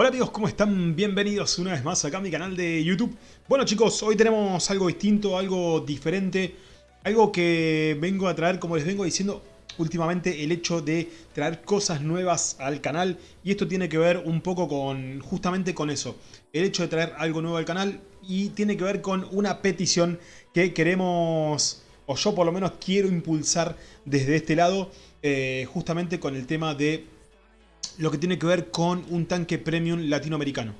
Hola amigos, ¿cómo están? Bienvenidos una vez más acá a mi canal de YouTube. Bueno chicos, hoy tenemos algo distinto, algo diferente, algo que vengo a traer, como les vengo diciendo últimamente, el hecho de traer cosas nuevas al canal. Y esto tiene que ver un poco con, justamente con eso, el hecho de traer algo nuevo al canal y tiene que ver con una petición que queremos, o yo por lo menos quiero impulsar desde este lado, eh, justamente con el tema de lo que tiene que ver con un tanque premium latinoamericano.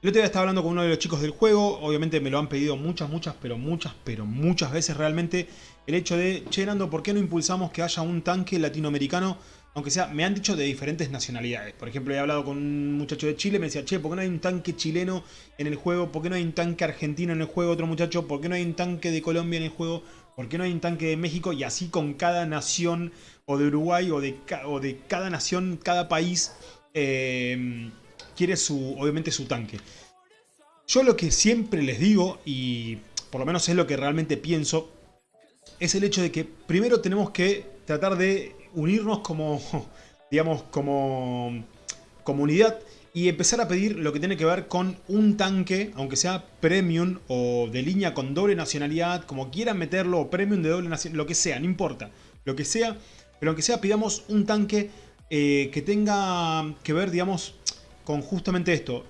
El otro día estaba hablando con uno de los chicos del juego, obviamente me lo han pedido muchas, muchas, pero muchas, pero muchas veces realmente, el hecho de, che Nando, ¿por qué no impulsamos que haya un tanque latinoamericano? Aunque sea, me han dicho de diferentes nacionalidades. Por ejemplo, he hablado con un muchacho de Chile, me decía, che, ¿por qué no hay un tanque chileno en el juego? ¿Por qué no hay un tanque argentino en el juego? Otro muchacho, ¿por qué no hay un tanque de Colombia en el juego? ¿Por qué no hay un tanque de México? Y así con cada nación, o de Uruguay, o de, cada nación, cada país eh, quiere su, obviamente su tanque. Yo lo que siempre les digo, y por lo menos es lo que realmente pienso, es el hecho de que primero tenemos que tratar de unirnos como, digamos, como comunidad y empezar a pedir lo que tiene que ver con un tanque, aunque sea premium o de línea con doble nacionalidad, como quieran meterlo, o premium de doble nacionalidad, lo que sea, no importa, lo que sea, pero aunque sea pidamos un tanque eh, que tenga que ver, digamos, con justamente esto,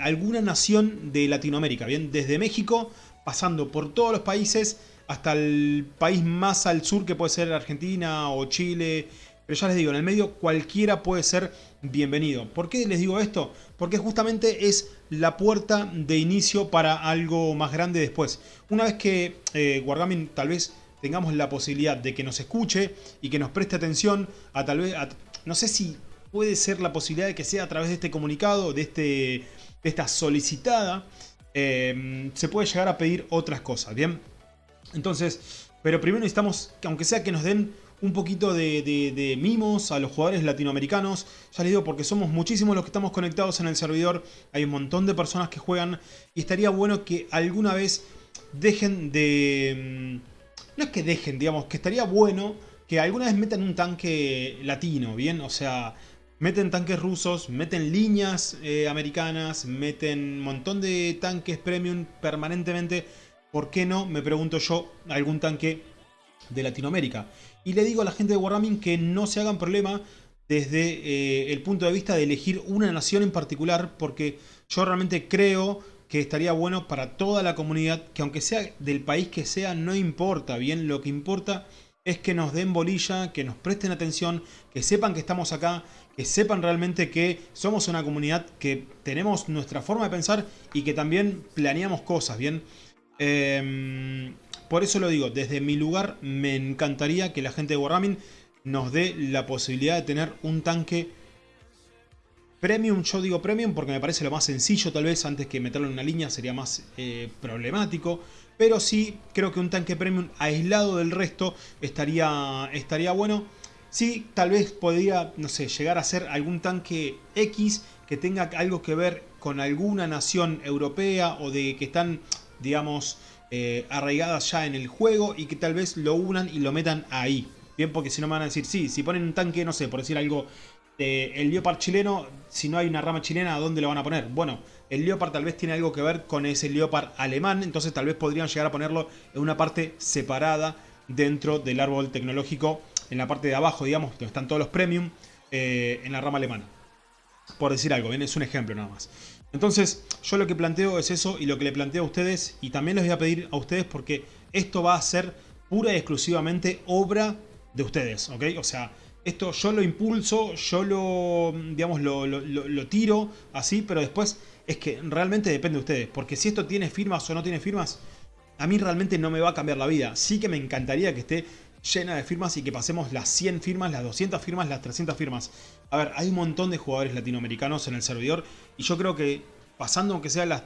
alguna nación de Latinoamérica, ¿bien? Desde México, pasando por todos los países, hasta el país más al sur que puede ser Argentina o Chile, pero ya les digo, en el medio cualquiera puede ser bienvenido. ¿Por qué les digo esto? Porque justamente es la puerta de inicio para algo más grande después. Una vez que eh, tal vez tengamos la posibilidad de que nos escuche y que nos preste atención a tal vez, no sé si puede ser la posibilidad de que sea a través de este comunicado, de, este, de esta solicitada, em, se puede llegar a pedir otras cosas, ¿bien? Entonces, pero primero necesitamos, aunque sea que nos den un poquito de, mimos a los jugadores latinoamericanos. Ya les digo, porque somos muchísimos los que estamos conectados en el servidor. Hay un montón de personas que juegan. Y estaría bueno que alguna vez dejen de em, no es que dejen, digamos, que estaría bueno que alguna vez metan un tanque latino, ¿bien? O sea, meten tanques rusos, meten líneas eh, americanas, meten un montón de tanques premium permanentemente. ¿Por qué no, me pregunto yo, algún tanque de Latinoamérica? Y le digo a la gente de Wargaming que no se hagan problema desde eh, el punto de vista de elegir una nación en particular, porque yo realmente creo que estaría bueno para toda la comunidad, que aunque sea del país que sea, no importa, bien, lo que importa es que nos den bolilla, que nos presten atención, que sepan que estamos acá, que sepan realmente que somos una comunidad que tenemos nuestra forma de pensar y que también planeamos cosas, ¿bien? Em, por eso lo digo, desde mi lugar me encantaría que la gente de Wargaming nos dé la posibilidad de tener un tanque Premium, yo digo Premium porque me parece lo más sencillo tal vez, antes que meterlo en una línea sería más eh, problemático. Pero sí, creo que un tanque Premium aislado del resto estaría, estaría bueno. Sí, tal vez podría, no sé, llegar a ser algún tanque X que tenga algo que ver con alguna nación europea o de que están, digamos, eh, arraigadas ya en el juego y que tal vez lo unan y lo metan ahí. Bien, porque si no me van a decir, sí, si ponen un tanque, no sé, por decir algo el Leopard chileno, si no hay una rama chilena, ¿a dónde lo van a poner? Bueno, el Leopard tal vez tiene algo que ver con ese Leopard alemán, entonces tal vez podrían llegar a ponerlo en una parte separada dentro del árbol tecnológico, en la parte de abajo, digamos, donde están todos los premium, eh, en la rama alemana. Por decir algo, ¿bien? es un ejemplo nada más. Entonces, yo lo que planteo es eso y lo que le planteo a ustedes, y también les voy a pedir a ustedes porque esto va a ser pura y exclusivamente obra de ustedes, ¿ok? O sea, esto yo lo impulso, yo lo, digamos, lo, tiro así, pero después es que realmente depende de ustedes. Porque si esto tiene firmas o no tiene firmas, a mí realmente no me va a cambiar la vida. Sí que me encantaría que esté llena de firmas y que pasemos las 100 firmas, las 200 firmas, las 300 firmas. A ver, hay un montón de jugadores latinoamericanos en el servidor y yo creo que pasando aunque sea las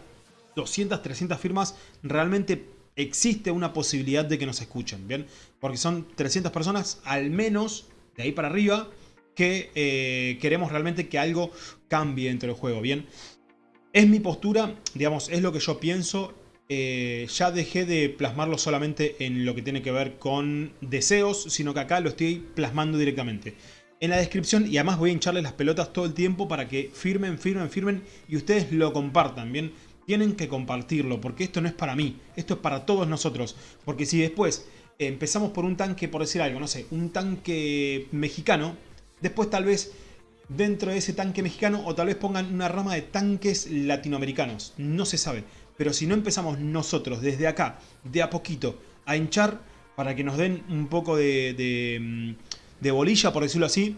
200, 300 firmas, realmente existe una posibilidad de que nos escuchen, ¿bien? Porque son 300 personas, al menos de ahí para arriba, que eh, queremos realmente que algo cambie dentro del juego, ¿bien? Es mi postura, digamos, es lo que yo pienso. Eh, ya dejé de plasmarlo solamente en lo que tiene que ver con deseos, sino que acá lo estoy plasmando directamente. en la descripción y además voy a hincharles las pelotas todo el tiempo para que firmen, firmen, firmen y ustedes lo compartan, ¿bien? Tienen que compartirlo porque esto no es para mí, esto es para todos nosotros. Porque si después empezamos por un tanque, por decir algo, no sé, un tanque mexicano, después tal vez dentro de ese tanque mexicano o tal vez pongan una rama de tanques latinoamericanos, no se sabe. Pero si no empezamos nosotros desde acá, de a poquito, a hinchar para que nos den un poco de, mm, bolilla, por decirlo así,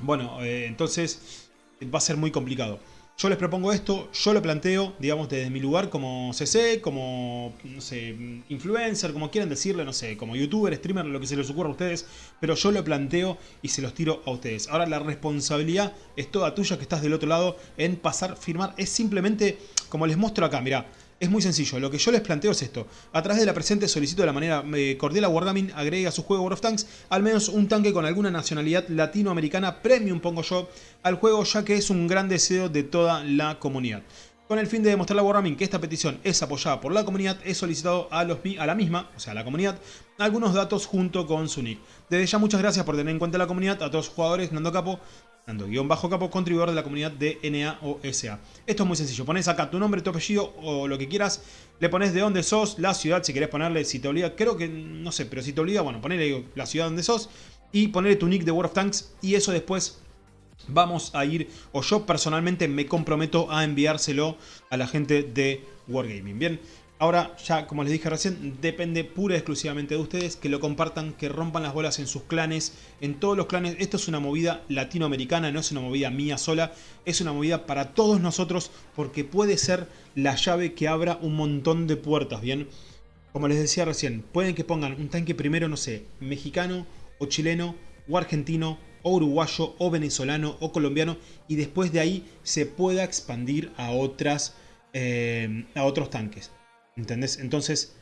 bueno, eh, entonces va a ser muy complicado. Yo les propongo esto, yo lo planteo, digamos, desde mi lugar como CC, como, no sé, influencer, como quieran decirle, no sé, como youtuber, streamer, lo que se les ocurra a ustedes, pero yo lo planteo y se los tiro a ustedes. Ahora la responsabilidad es toda tuya que estás del otro lado en pasar, firmar, es simplemente, como les muestro acá, mirá, es muy sencillo, lo que yo les planteo es esto. A través de la presente solicito de la manera eh, cordial a Wargaming agregue a su juego World of Tanks al menos un tanque con alguna nacionalidad latinoamericana premium, pongo yo, al juego ya que es un gran deseo de toda la comunidad. Con el fin de demostrarle a Wargaming que esta petición es apoyada por la comunidad, he solicitado a, los, a la misma, o sea a la comunidad, algunos datos junto con su nick. Desde ya muchas gracias por tener en cuenta la comunidad, a todos los jugadores, Nando Capo, Nando-Capo, contribuidor de la comunidad de NA o SA. Esto es muy sencillo, pones acá tu nombre, tu apellido o lo que quieras, le pones de dónde sos, la ciudad, si querés ponerle, si te obliga, creo que, no sé, pero si te obliga, bueno, ponele la ciudad donde sos y ponerle tu nick de World of Tanks y eso después vamos a ir, o yo personalmente me comprometo a enviárselo a la gente de Wargaming, ¿bien? Ahora, ya como les dije recién, depende pura y exclusivamente de ustedes que lo compartan, que rompan las bolas en sus clanes, en todos los clanes. Esto es una movida latinoamericana, no es una movida mía sola, es una movida para todos nosotros porque puede ser la llave que abra un montón de puertas, ¿bien? Como les decía recién, pueden que pongan un tanque primero, no sé, mexicano o chileno o argentino o uruguayo o venezolano o colombiano y después de ahí se pueda expandir a, eh, a otros tanques. ¿Entendés? Entonces,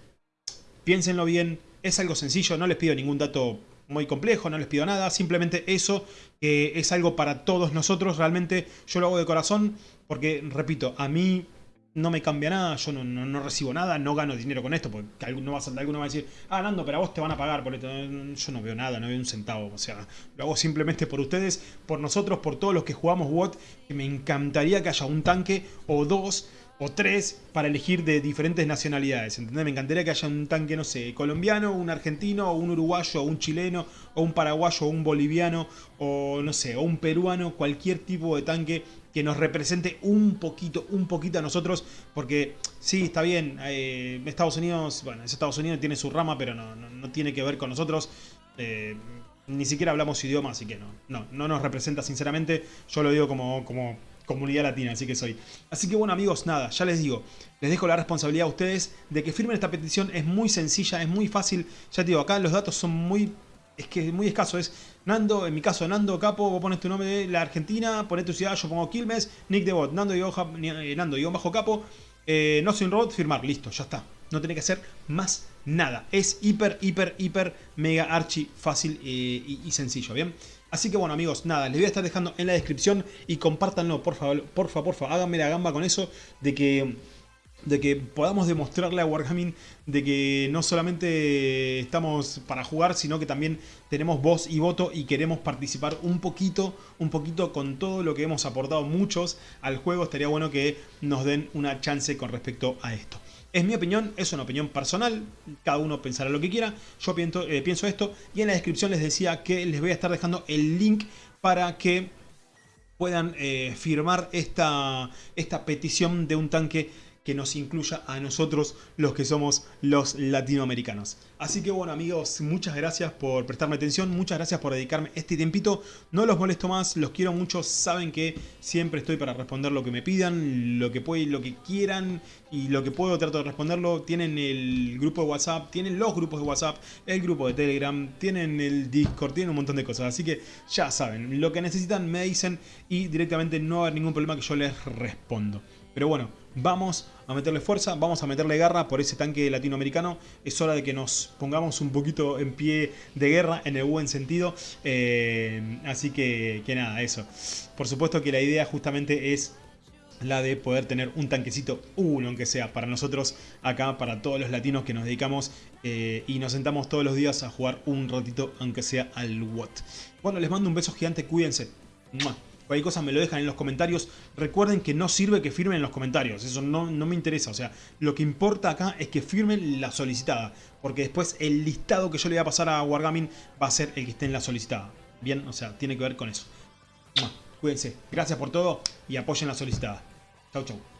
piénsenlo bien, es algo sencillo, no les pido ningún dato muy complejo, no les pido nada, simplemente eso que es algo para todos nosotros, realmente yo lo hago de corazón porque, repito, a mí no me cambia nada, yo no, recibo nada, no gano dinero con esto, porque alguno va, a, alguno va a decir, ah, Nando, pero a vos te van a pagar por esto. Yo no veo nada, no veo un centavo, o sea, lo hago simplemente por ustedes, por nosotros, por todos los que jugamos WOT, que me encantaría que haya un tanque o dos o tres para elegir de diferentes nacionalidades, ¿entendés? Me encantaría que haya un tanque, no sé, colombiano, un argentino, un uruguayo, un chileno, o un paraguayo, un boliviano, o no sé, o un peruano, cualquier tipo de tanque que nos represente un poquito, un poquito a nosotros, porque sí, está bien, eh, Estados Unidos, bueno, Estados Unidos, tiene su rama, pero no, tiene que ver con nosotros, eh, ni siquiera hablamos idioma, así que no, no, no nos representa sinceramente, yo lo digo como, como comunidad latina, así que soy. Así que bueno amigos, nada, ya les digo, les dejo la responsabilidad a ustedes de que firmen esta petición, es muy sencilla, es muy fácil, ya te digo, acá los datos son muy, es que muy escaso, es Nando, en mi caso Nando Capo, vos pones tu nombre de la Argentina, pones tu ciudad, yo pongo Quilmes, Nick de Bot, Nando eh, Nando bajo Capo, eh, no soy un robot, firmar, listo, ya está. No tiene que hacer más nada. Es hiper, hiper, hiper, mega, archi, fácil eh, y sencillo, ¿bien? Así que bueno amigos, nada, les voy a estar dejando en la descripción y compártanlo, por favor, por favor, por favor, háganme la gamba con eso de que de que podamos demostrarle a Wargaming de que no solamente estamos para jugar, sino que también tenemos voz y voto y queremos participar un poquito, un poquito con todo lo que hemos aportado muchos al juego. Estaría bueno que nos den una chance con respecto a esto. Es mi opinión, es una opinión personal, cada uno pensará lo que quiera, yo pienso, eh, pienso esto y en la descripción les decía que les voy a estar dejando el link para que puedan eh, firmar esta, esta petición de un tanque que nos incluya a nosotros los que somos los latinoamericanos. Así que bueno amigos, muchas gracias por prestarme atención, muchas gracias por dedicarme este tiempito. No los molesto más, los quiero mucho, saben que siempre estoy para responder lo que me pidan, lo que pueden, lo que quieran y lo que puedo trato de responderlo. Tienen el grupo de WhatsApp, tienen los grupos de WhatsApp, el grupo de Telegram, tienen el Discord, tienen un montón de cosas. Así que ya saben, lo que necesitan me dicen y directamente no va a haber ningún problema que yo les respondo. Pero bueno, vamos a meterle fuerza, vamos a meterle garra por ese tanque latinoamericano. Es hora de que nos pongamos un poquito en pie de guerra, en el buen sentido. Eh, así que, que nada, eso. Por supuesto que la idea justamente es la de poder tener un tanquecito, uno aunque sea, para nosotros acá, para todos los latinos que nos dedicamos eh, y nos sentamos todos los días a jugar un ratito, aunque sea al WOT. Bueno, les mando un beso gigante, cuídense. Cualquier cosa me lo dejan en los comentarios. Recuerden que no sirve que firmen en los comentarios. Eso no, no, me interesa. O sea, lo que importa acá es que firmen la solicitada. Porque después el listado que yo le voy a pasar a Wargaming va a ser el que esté en la solicitada. Bien, o sea, tiene que ver con eso. Cuídense. Gracias por todo y apoyen la solicitada. Chau, chau.